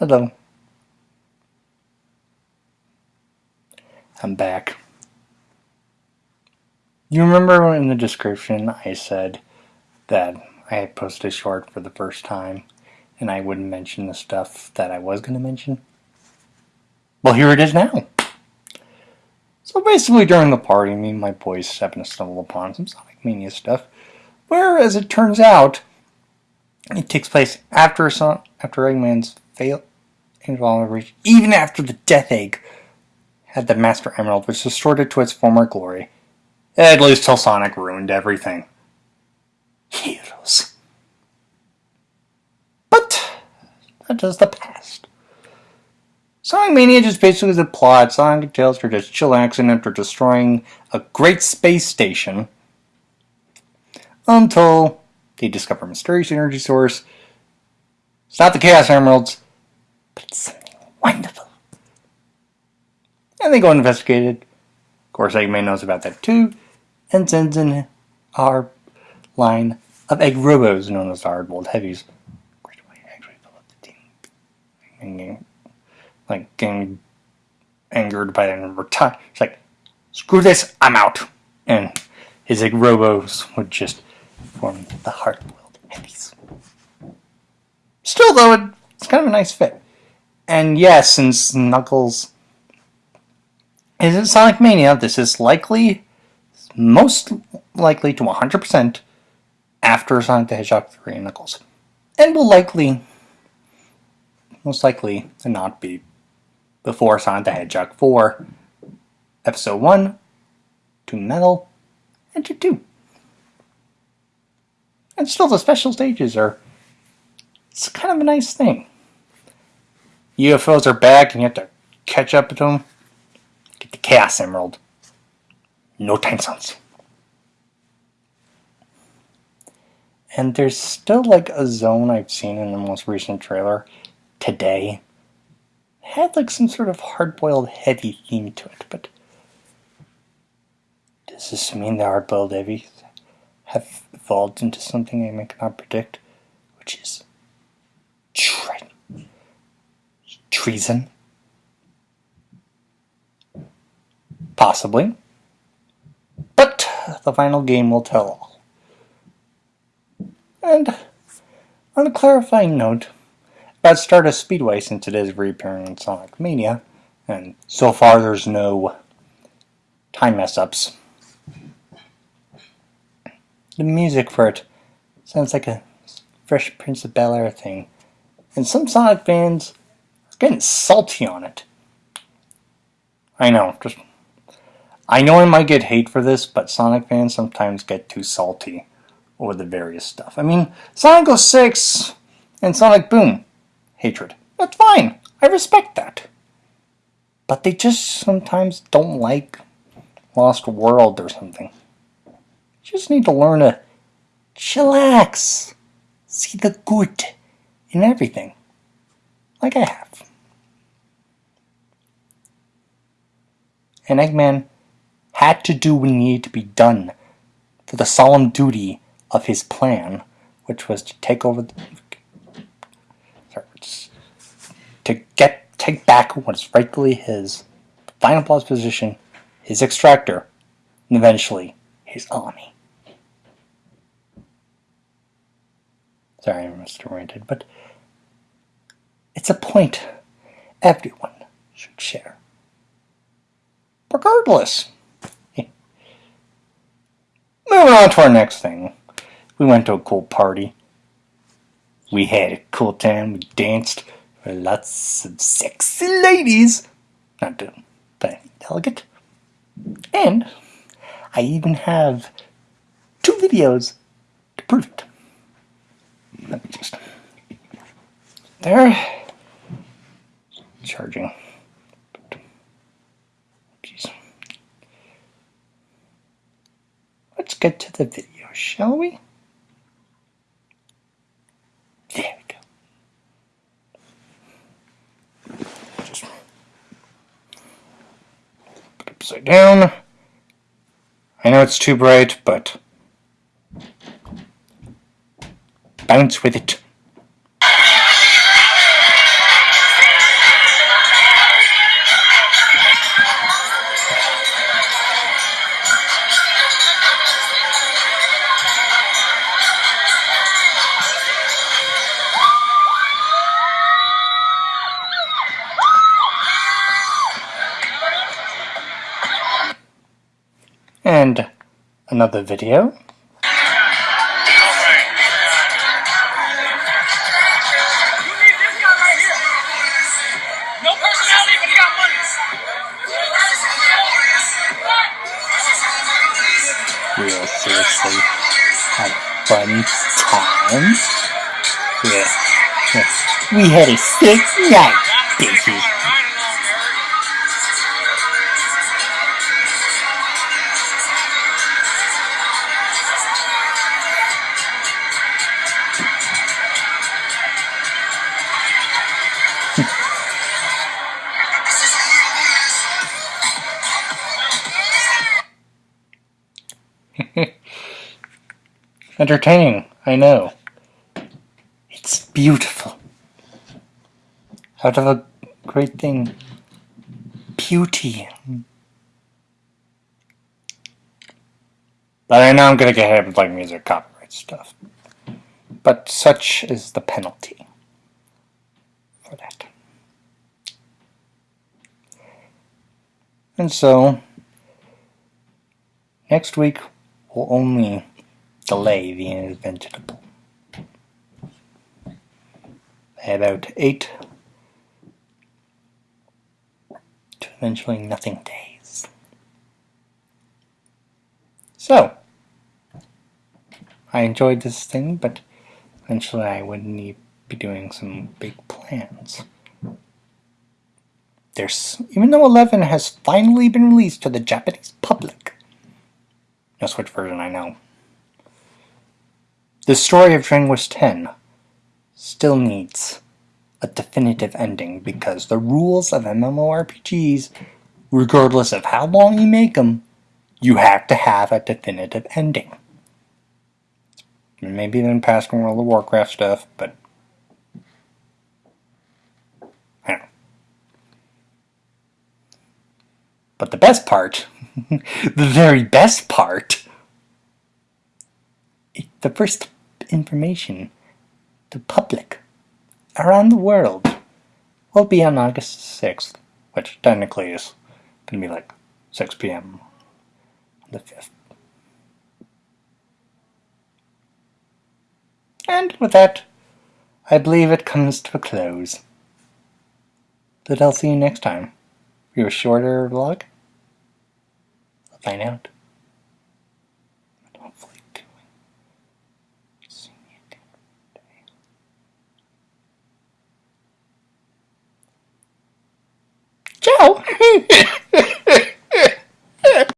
Hello. I'm back. You remember in the description I said that I had posted a short for the first time and I wouldn't mention the stuff that I was going to mention? Well, here it is now. So basically during the party, me and my boys happened to stumble upon some Sonic Mania stuff, where, as it turns out, it takes place after Son after Eggman's fail Even after the Death Egg had the Master Emerald, which restored it to its former glory. At least till Sonic ruined everything. Heroes. But that is the past. Sonic Mania just basically is a plot. Sonic and Tails are just chillaxing after destroying a great space station until they discover a mysterious energy source. Not the Chaos Emeralds, but something wonderful. And they go and investigate it. Of course, Eggman knows about that too, and sends in our line of egg robos known as Hard-Boiled Heavies. Like getting angered by them retire. It's like, screw this, I'm out. And his egg robos would just form the Hard-Boiled Heavies. Still, though, it's kind of a nice fit. And yes, since Knuckles is in Sonic Mania, this is likely, most likely to 100% after Sonic the Hedgehog 3 and Knuckles. And will likely, most likely not be before Sonic the Hedgehog 4, Episode 1, to Metal, and to 2. And still the special stages are, it's kind of a nice thing. UFOs are back and you have to catch up with them. Get the Chaos Emerald. No time zones. And there's still like a zone I've seen in the most recent trailer today. It had like some sort of hard-boiled heavy theme to it, but does this mean the hard-boiled heavy have evolved into something I cannot predict, which is? Treason? Possibly. But the final game will tell all. And on a clarifying note, about Stardust Speedway since it is reappearing in Sonic Mania, and so far there's no time mess-ups. The music for it sounds like a Fresh Prince of Bel-Air thing, and some Sonic fans getting salty on it. I know, just I know I might get hate for this, but Sonic fans sometimes get too salty over the various stuff. I mean, Sonic 06 and Sonic Boom, hatred. That's fine. I respect that. But they just sometimes don't like Lost World or something. You just need to learn to chillax. See the good in everything. Like I have. And Eggman had to do what needed to be done for the solemn duty of his plan, which was to take over the, to get take back what is rightfully his, final boss position, his extractor, and eventually his army. Sorry, I'm disoriented, but it's a point everyone should share regardless. Moving on to our next thing. We went to a cool party. We had a cool time. We danced with lots of sexy ladies. Not too, but delicate. And I even have two videos to prove it. Let me just... There. Charging. Get to the video, shall we? There we go. Just upside down. I know it's too bright, but bounce with it. And another video. No personality, but he got money. Real seriously had fun time. Yeah. yeah. We had a sick night, bitches. Entertaining, I know. It's beautiful. Out of a great thing, beauty. But I know I'm gonna get hit with like music copyright stuff. But such is the penalty for that. And so, next week will only delay the inevitable. About eight to eventually nothing days. So, I enjoyed this thing, but eventually I would need be doing some big plans. There's even though 11 has finally been released to the Japanese public. No Switch version, I know. The story of Dragon Quest 10 still needs a definitive ending because the rules of MMORPGs, regardless of how long you make them, you have to have a definitive ending. Maybe in past World of Warcraft stuff, but I don't know. But the best part, the very best part, the first information to public around the world will be on August 6th, which technically is going to be like 6 p.m. on the 5th. And with that, I believe it comes to a close. But I'll see you next time for a shorter vlog. I'll find out. Ciao!